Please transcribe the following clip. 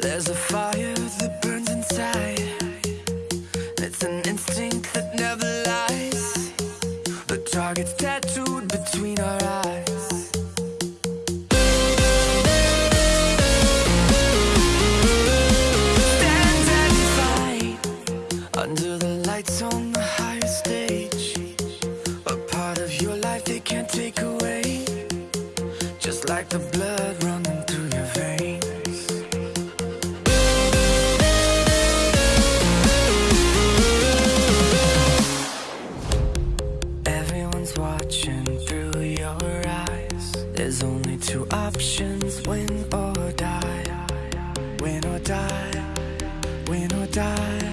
There's a fire that burns inside. It's an instinct that never lies. The target's tattooed between our eyes. Stand and fight Under the lights on the higher stage. A part of your life they can't take away. Just like the blood runs. watching through your eyes. There's only two options, win or die. Win or die, win or die.